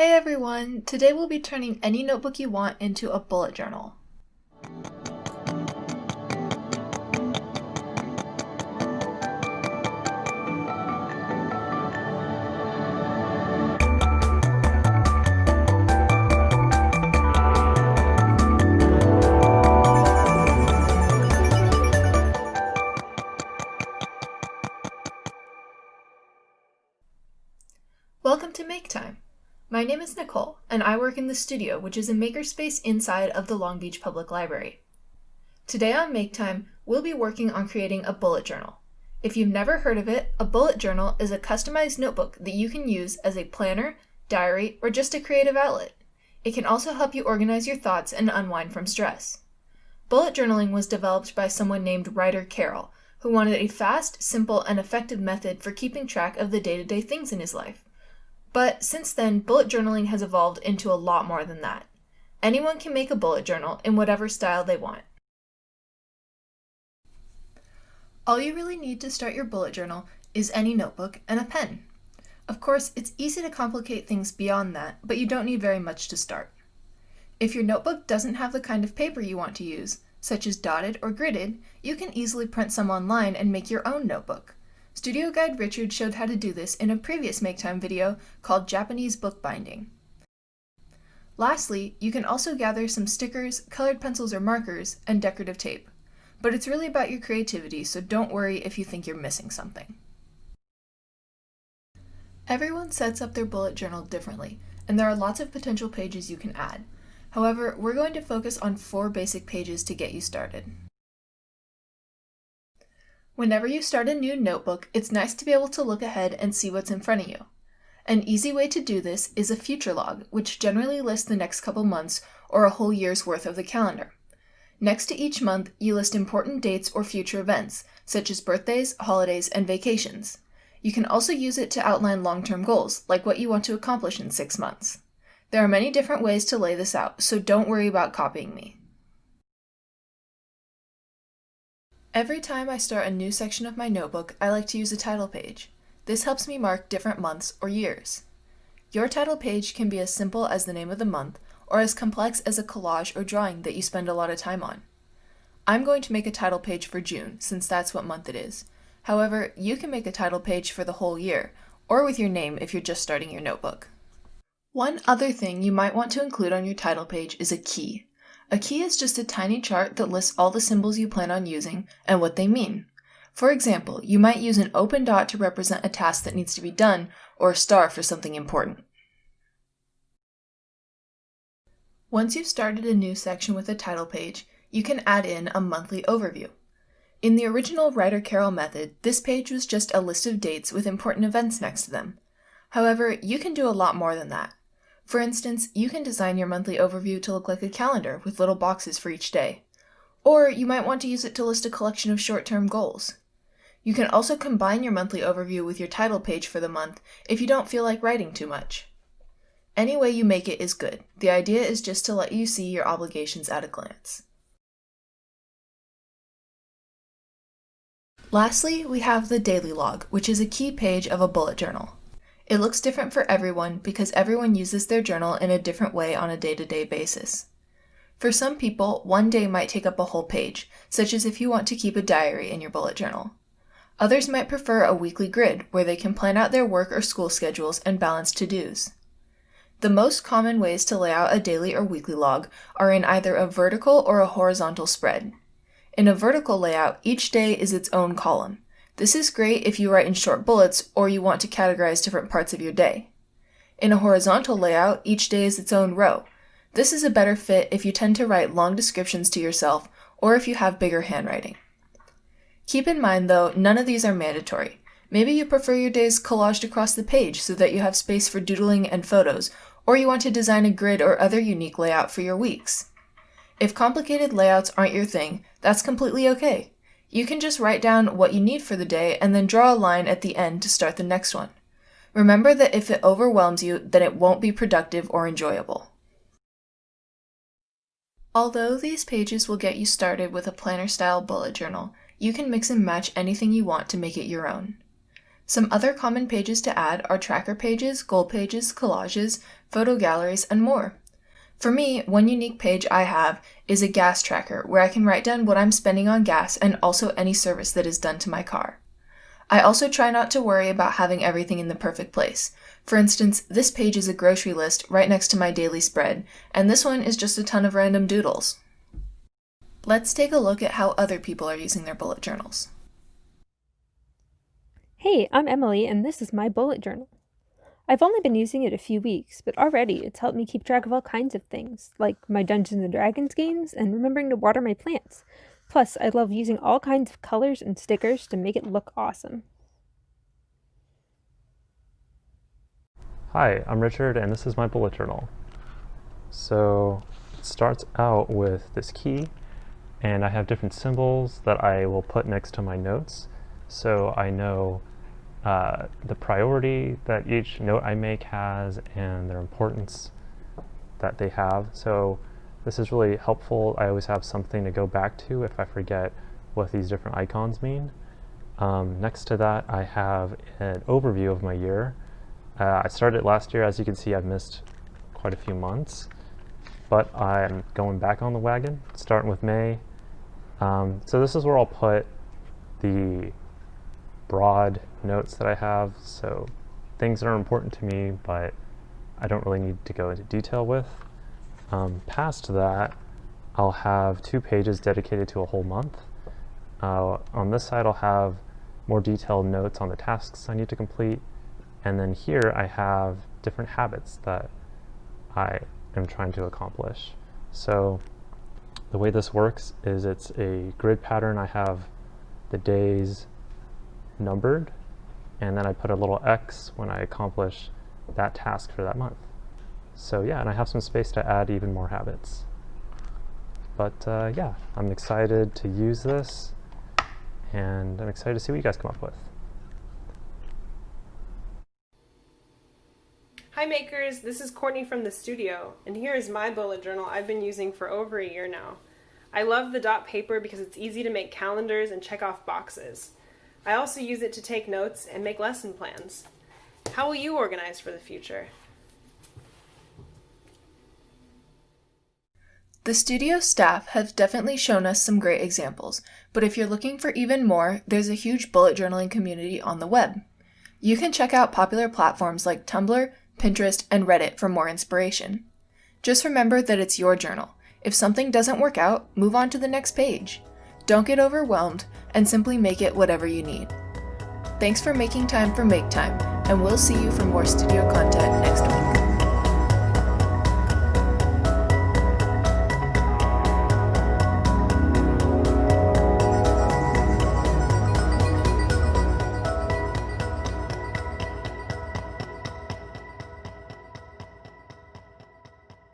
Hey everyone! Today we'll be turning any notebook you want into a bullet journal. My name is Nicole, and I work in the studio, which is a makerspace inside of the Long Beach Public Library. Today on Make Time, we'll be working on creating a bullet journal. If you've never heard of it, a bullet journal is a customized notebook that you can use as a planner, diary, or just a creative outlet. It can also help you organize your thoughts and unwind from stress. Bullet journaling was developed by someone named Ryder Carroll, who wanted a fast, simple, and effective method for keeping track of the day-to-day -day things in his life. But since then, bullet journaling has evolved into a lot more than that. Anyone can make a bullet journal in whatever style they want. All you really need to start your bullet journal is any notebook and a pen. Of course, it's easy to complicate things beyond that, but you don't need very much to start. If your notebook doesn't have the kind of paper you want to use, such as dotted or gridded, you can easily print some online and make your own notebook. Studio Guide Richard showed how to do this in a previous Make Time video called Japanese bookbinding. Lastly, you can also gather some stickers, colored pencils or markers, and decorative tape. But it's really about your creativity, so don't worry if you think you're missing something. Everyone sets up their bullet journal differently, and there are lots of potential pages you can add. However, we're going to focus on four basic pages to get you started. Whenever you start a new notebook, it's nice to be able to look ahead and see what's in front of you. An easy way to do this is a future log, which generally lists the next couple months or a whole year's worth of the calendar. Next to each month, you list important dates or future events, such as birthdays, holidays, and vacations. You can also use it to outline long-term goals, like what you want to accomplish in six months. There are many different ways to lay this out, so don't worry about copying me. Every time I start a new section of my notebook, I like to use a title page. This helps me mark different months or years. Your title page can be as simple as the name of the month or as complex as a collage or drawing that you spend a lot of time on. I'm going to make a title page for June, since that's what month it is. However, you can make a title page for the whole year, or with your name if you're just starting your notebook. One other thing you might want to include on your title page is a key. A key is just a tiny chart that lists all the symbols you plan on using and what they mean. For example, you might use an open dot to represent a task that needs to be done, or a star for something important. Once you've started a new section with a title page, you can add in a monthly overview. In the original Ryder Carroll method, this page was just a list of dates with important events next to them. However, you can do a lot more than that. For instance, you can design your monthly overview to look like a calendar with little boxes for each day. Or you might want to use it to list a collection of short-term goals. You can also combine your monthly overview with your title page for the month if you don't feel like writing too much. Any way you make it is good. The idea is just to let you see your obligations at a glance. Lastly, we have the daily log, which is a key page of a bullet journal. It looks different for everyone because everyone uses their journal in a different way on a day-to-day -day basis. For some people, one day might take up a whole page, such as if you want to keep a diary in your bullet journal. Others might prefer a weekly grid, where they can plan out their work or school schedules and balance to-dos. The most common ways to lay out a daily or weekly log are in either a vertical or a horizontal spread. In a vertical layout, each day is its own column. This is great if you write in short bullets or you want to categorize different parts of your day. In a horizontal layout, each day is its own row. This is a better fit if you tend to write long descriptions to yourself or if you have bigger handwriting. Keep in mind though, none of these are mandatory. Maybe you prefer your days collaged across the page so that you have space for doodling and photos, or you want to design a grid or other unique layout for your weeks. If complicated layouts aren't your thing, that's completely okay. You can just write down what you need for the day and then draw a line at the end to start the next one. Remember that if it overwhelms you, then it won't be productive or enjoyable. Although these pages will get you started with a planner-style bullet journal, you can mix and match anything you want to make it your own. Some other common pages to add are tracker pages, goal pages, collages, photo galleries, and more. For me, one unique page I have is a gas tracker where I can write down what I'm spending on gas and also any service that is done to my car. I also try not to worry about having everything in the perfect place. For instance, this page is a grocery list right next to my daily spread, and this one is just a ton of random doodles. Let's take a look at how other people are using their bullet journals. Hey, I'm Emily, and this is my bullet journal. I've only been using it a few weeks, but already it's helped me keep track of all kinds of things, like my Dungeons and Dragons games and remembering to water my plants. Plus, I love using all kinds of colors and stickers to make it look awesome. Hi, I'm Richard, and this is my bullet journal. So, it starts out with this key, and I have different symbols that I will put next to my notes so I know uh, the priority that each note I make has and their importance that they have. So this is really helpful. I always have something to go back to if I forget what these different icons mean. Um, next to that, I have an overview of my year. Uh, I started last year. As you can see, I've missed quite a few months, but I'm going back on the wagon, starting with May. Um, so this is where I'll put the broad notes that I have, so things that are important to me, but I don't really need to go into detail with. Um, past that, I'll have two pages dedicated to a whole month. Uh, on this side, I'll have more detailed notes on the tasks I need to complete, and then here I have different habits that I am trying to accomplish. So the way this works is it's a grid pattern. I have the days, numbered, and then I put a little X when I accomplish that task for that month. So yeah, and I have some space to add even more habits. But uh, yeah, I'm excited to use this, and I'm excited to see what you guys come up with. Hi makers, this is Courtney from the studio, and here is my bullet journal I've been using for over a year now. I love the dot paper because it's easy to make calendars and check off boxes. I also use it to take notes and make lesson plans. How will you organize for the future? The studio staff have definitely shown us some great examples, but if you're looking for even more, there's a huge bullet journaling community on the web. You can check out popular platforms like Tumblr, Pinterest, and Reddit for more inspiration. Just remember that it's your journal. If something doesn't work out, move on to the next page. Don't get overwhelmed and simply make it whatever you need. Thanks for making time for Make Time, and we'll see you for more studio content next week.